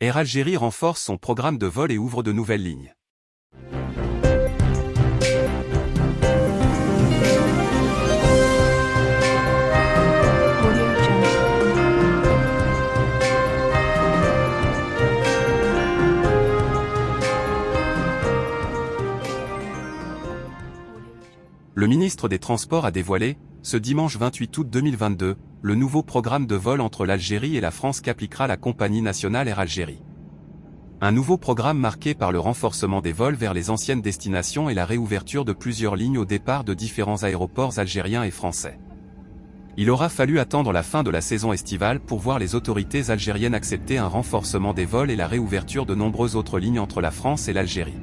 Air Algérie renforce son programme de vol et ouvre de nouvelles lignes. Le ministre des Transports a dévoilé, ce dimanche 28 août 2022, le nouveau programme de vol entre l'Algérie et la France qu'appliquera la compagnie nationale Air Algérie. Un nouveau programme marqué par le renforcement des vols vers les anciennes destinations et la réouverture de plusieurs lignes au départ de différents aéroports algériens et français. Il aura fallu attendre la fin de la saison estivale pour voir les autorités algériennes accepter un renforcement des vols et la réouverture de nombreuses autres lignes entre la France et l'Algérie.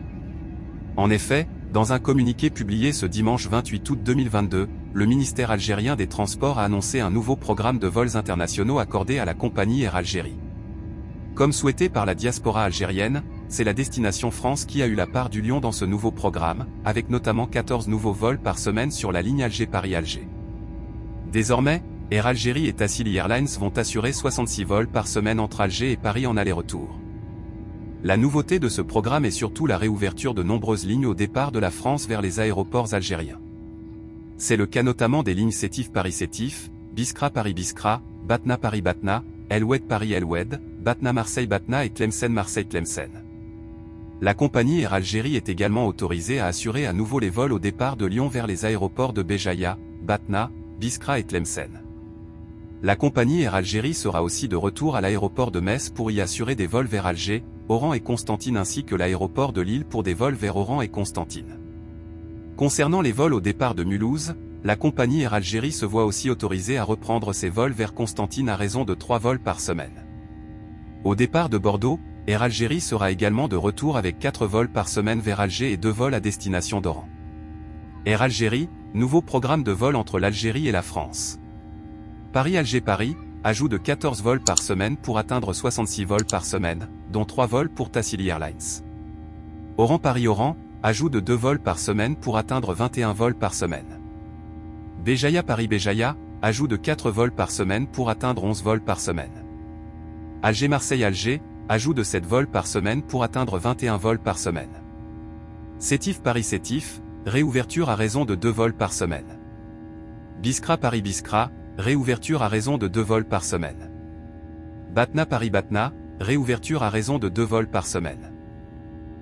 En effet, dans un communiqué publié ce dimanche 28 août 2022, le ministère algérien des Transports a annoncé un nouveau programme de vols internationaux accordé à la compagnie Air Algérie. Comme souhaité par la diaspora algérienne, c'est la destination France qui a eu la part du lion dans ce nouveau programme, avec notamment 14 nouveaux vols par semaine sur la ligne Alger-Paris-Alger. Désormais, Air Algérie et Tassili Airlines vont assurer 66 vols par semaine entre Alger et Paris en aller-retour. La nouveauté de ce programme est surtout la réouverture de nombreuses lignes au départ de la France vers les aéroports algériens. C'est le cas notamment des lignes Sétif-Paris-Sétif, Biskra-Paris-Biskra, Batna-Paris-Batna, Elwed-Paris-Elwed, Batna-Marseille-Batna et Tlemcen-Marseille-Tlemcen. La compagnie Air Algérie est également autorisée à assurer à nouveau les vols au départ de Lyon vers les aéroports de Béjaïa, Batna, Biskra et Tlemcen. La compagnie Air Algérie sera aussi de retour à l'aéroport de Metz pour y assurer des vols vers Alger, Oran et Constantine ainsi que l'aéroport de Lille pour des vols vers Oran et Constantine. Concernant les vols au départ de Mulhouse, la compagnie Air Algérie se voit aussi autorisée à reprendre ses vols vers Constantine à raison de 3 vols par semaine. Au départ de Bordeaux, Air Algérie sera également de retour avec 4 vols par semaine vers Alger et 2 vols à destination d'Oran. Air Algérie, nouveau programme de vol entre l'Algérie et la France. Paris-Alger-Paris, ajout de 14 vols par semaine pour atteindre 66 vols par semaine, dont 3 vols pour Tassili Airlines. Oran-Paris-Oran, ajout de 2 vols par semaine pour atteindre 21 vols par semaine. Béjaïa-Paris-Béjaïa, ajout de 4 vols par semaine pour atteindre 11 vols par semaine. Alger-Marseille-Alger, ajout de 7 vols par semaine pour atteindre 21 vols par semaine. Sétif-Paris-Sétif, réouverture à raison de 2 vols par semaine. Biskra-Paris-Biskra, réouverture à raison de 2 vols par semaine. Batna-Paris-Batna, réouverture à raison de 2 vols par semaine.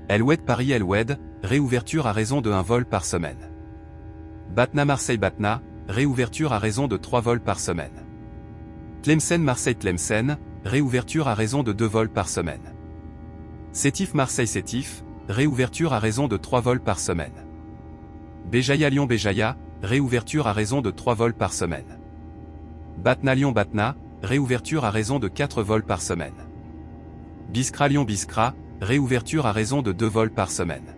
Elwed-Paris-Elwed, réouverture à raison de 1 vol par semaine. Batna-Marseille-Batna, réouverture à raison de 3 vols par semaine. Tlemcen-Marseille-Tlemcen, réouverture à raison de 2 vols par semaine. Sétif-Marseille-Sétif, réouverture à raison de 3 vols par semaine. Béjaïa-Lyon-Béjaïa, réouverture à raison de 3 vols par semaine. Batna-Lyon-Batna, réouverture à raison de 4 vols par semaine. Biskra-Lyon-Biskra, réouverture à raison de 2 vols par semaine.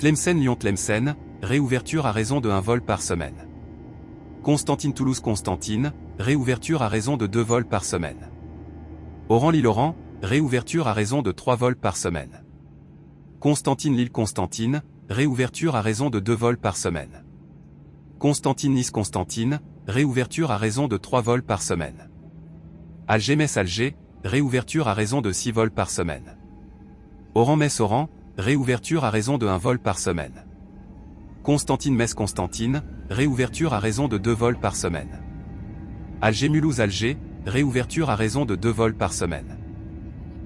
Tlemcen-Lyon-Tlemcen, réouverture à raison de 1 vol par semaine. Constantine-Toulouse-Constantine, réouverture à raison de 2 vols par semaine. Oran-Lille-Oran, réouverture à raison de 3 vols par semaine. Constantine-Lille-Constantine, réouverture à raison de 2 vols par semaine. Constantine-Nice-Constantine, réouverture à raison de 3 vols par semaine. Alger-Metz-Alger, réouverture à raison de 6 vols par semaine. Oran-Metz-Oran, réouverture à raison de 1 vol par semaine. Constantine-Metz-Constantine, réouverture à raison de 2 vols par semaine. Alger-Mulhouse-Alger, réouverture à raison de 2 vols par semaine.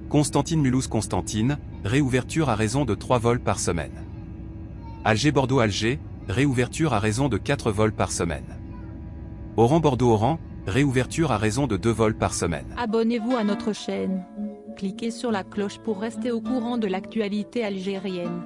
Constantine-Mulhouse-Constantine, réouverture à raison de 3 vols par semaine. Alger-Bordeaux-Alger, réouverture à raison de 4 vols par semaine. Oran-Bordeaux-Oran, réouverture à raison de 2 vols par semaine. Abonnez-vous à notre chaîne. Cliquez sur la cloche pour rester au courant de l'actualité algérienne.